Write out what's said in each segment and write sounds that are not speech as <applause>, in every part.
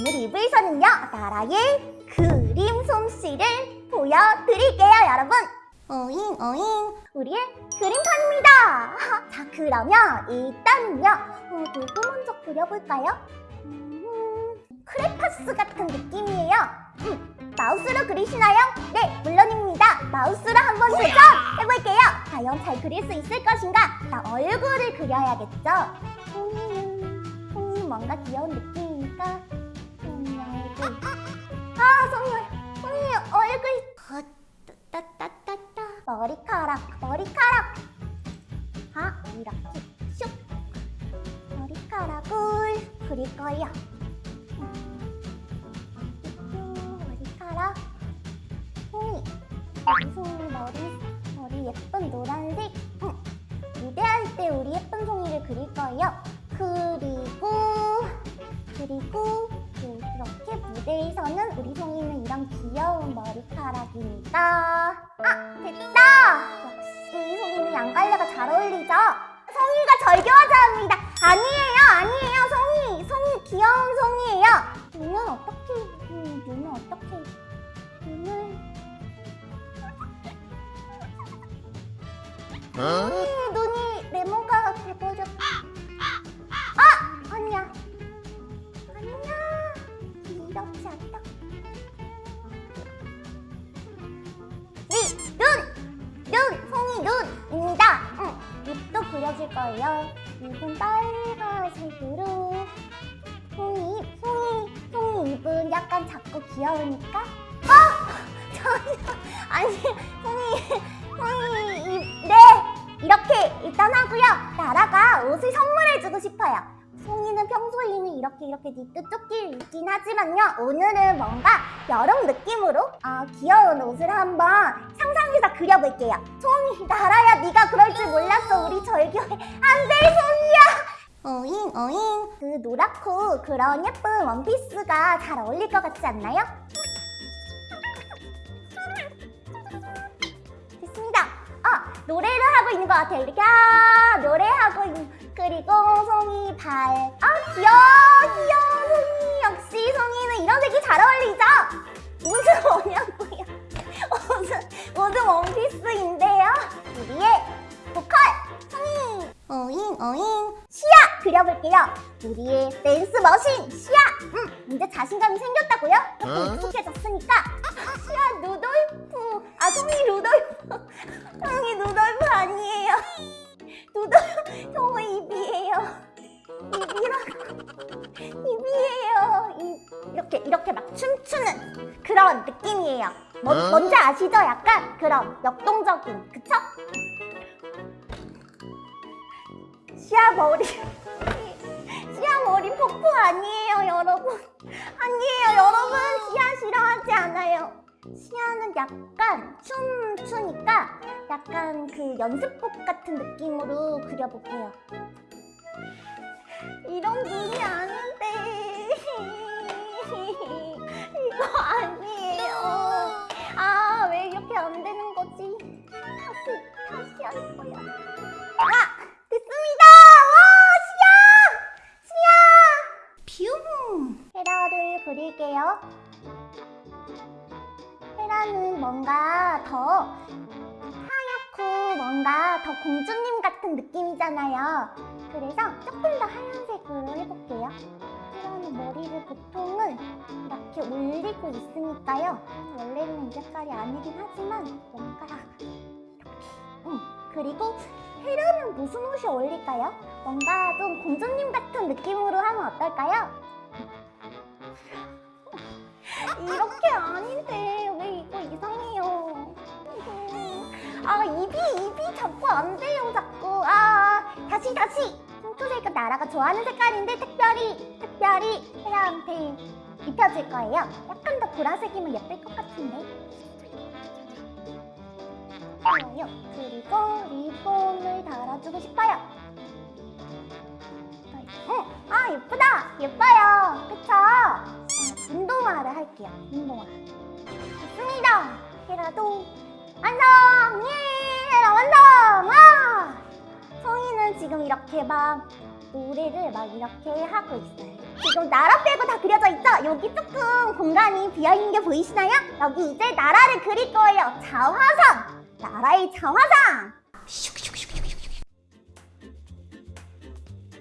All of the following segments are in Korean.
오늘 2부에서는요 나라의 그림 솜씨를 보여드릴게요 여러분 오잉 오잉 우리의 그림판입니다 <laughs> 자 그러면 일단은요 어, 누구 먼저 그려볼까요? 음, 크레파스 같은 느낌이에요 음, 마우스로 그리시나요? 네 물론입니다 마우스로 한번 도전해볼게요 과연 잘 그릴 수 있을 것인가? 자 얼굴을 그려야겠죠? 손이는 손이 뭔가 귀여운 느낌이니까 아 손이 얼- 손이 얼굴 어, 따따따따. 머리카락 머리카락. 아 이렇게 슉. 머리카락을 그릴 거예요. 음, 머리카락. 송이 송이 머리 머리 예쁜 노란색. 응. 무대할 때 우리 예쁜 송이를 그릴 거예요. 그리 머리카락이니까 아 됐다. 역시 송이는 양갈래가 잘 어울리죠? 송이가 절교하자 합니다. 아니에요 아니에요 송이 송이 귀여운 송이에요. 눈은 어떻게 음, 눈은 어떻게. 눈을. 음, 거예요. 입은 빨간색으로 송이 입, 송이, 송이 입은 약간 작고 귀여우니까. <laughs> 아! 잠시만 아니 송이 송이 입, 네! 이렇게 일단 하고요. 나라가 옷을 선물해주고 싶어요 송이는 평소에는 이렇게 이렇게 니트 조끼를 입긴 하지만요. 오늘은 뭔가 여름 느낌으로 어, 귀여운 옷을 한번 상상해서 그려볼게요. 송이 나라야 네가 그럴 줄 몰랐어 우리 절교해 안돼 송이야. 어잉 어잉. 그 노랗고 그런 예쁜 원피스가 잘 어울릴 것 같지 않나요? 됐습니다. 아 노래를 하고 있는 것 같아요. 이렇게 아 노래하고 있는 그리고 송이 발. 아 귀여워 귀여워 송이. 역시 송이는 이런 색이 잘 어울리죠? 옷은 뭐냐고요? 옷은 옷은 원피스인데요. 우리의 보컬 송이. 어잉 어잉. 시야 그려볼게요. 우리의 댄스 머신 시야. 음 이제 자신감이 생겼다고요? 조금 익숙해졌으니까. 시야 루돌프. 아 송이 루돌프. <laughs> 송이 루돌프 입이에요. 입. 이렇게 이렇게 막 춤추는 그런 느낌이에요. 뭐, 어? 뭔지 아시죠? 약간 그런 역동적인 그쵸? 시아 머리 <laughs> 시아 머리 폭포 아니에요 여러분 아니에요 여러분 시아 싫어하지 않아요 시아는 약간 춤 추니까 약간 그 연습복 같은 느낌으로 그려볼게요 이런 눈 아니에요. 아 왜 이렇게 안 되는 거지? 다시 다시 할 거야. 아 됐습니다. 와 시야! 시야! 뷰 헤라를 그릴게요. 헤라는 뭔가 더 하얗고 뭔가 더 공주님 같은 느낌이잖아요. 그래서 조금 더 하얀색으로 해볼게요 헤라는 머리를 보통은 이렇게 올리고 있으니까요. 원래는 이 색깔이 아니긴 하지만 뭔가 이렇게. 음, 그리고 헤라는 무슨 옷이 어울릴까요? 뭔가 좀 공주님 같은 느낌으로 하면 어떨까요? 이렇게 아닌데 왜 이거 이상해요? 음, 아 입이 입이 자꾸 안 돼요 자꾸. 아 다시 다시 핑크색은 나라가 좋아하는 색깔인데 특별히 특별히 헤라한테 입혀줄 거예요. 약간 더 보라색이면 예쁠 것 같은데. 좋아요. 그리고 리본을 달아주고 싶어요. 응, 아 예쁘다! 예뻐요! 그쵸? 어, 운동화를 할게요. 운동화. 좋습니다. 헤라도 완성! 예! 헤라 완성! 와 성이는 지금 이렇게 막 노래를 막 이렇게 하고 있어요 지금 나라 빼고 다 그려져 있죠? 여기 조금 공간이 비어있는 게 보이시나요? 여기 이제 나라를 그릴 거예요. 자화상! 나라의 자화상!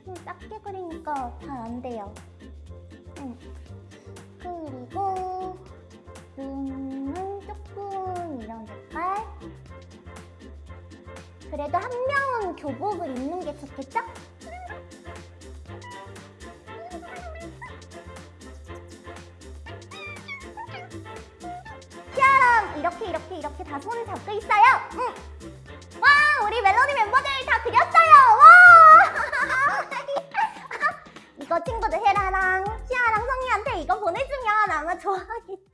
좀 작게 그리니까 잘 안 돼요. 응. 그리고 눈 그래도 한 명은 교복을 입는 게 좋겠죠? 짠! 이렇게 이렇게 이렇게 다 손을 잡고 있어요. 응. 와, 우리 멜로디 멤버들 다 그렸어요. 와! <laughs> 이거 친구들 헤라랑 시아랑 성희한테 이거 보내주면 아마 좋아하겠지.